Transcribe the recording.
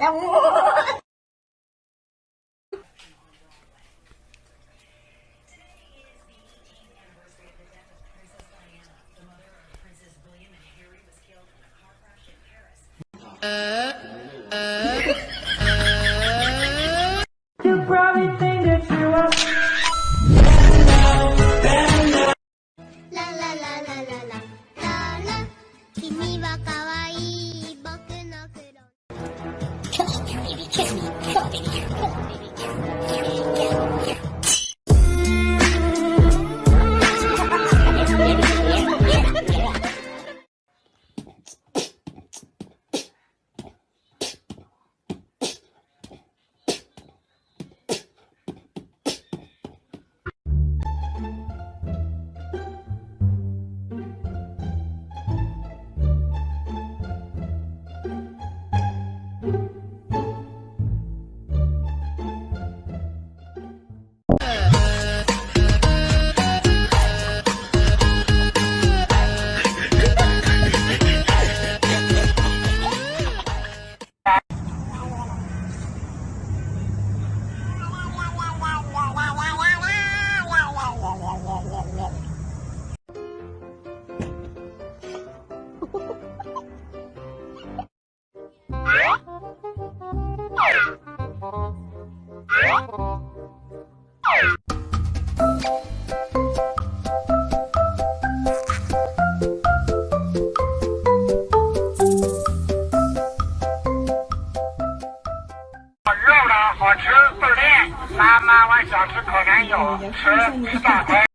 É um... Yeah. 肉了，好吃，锻炼。妈妈，我想吃烤全羊，吃大盘。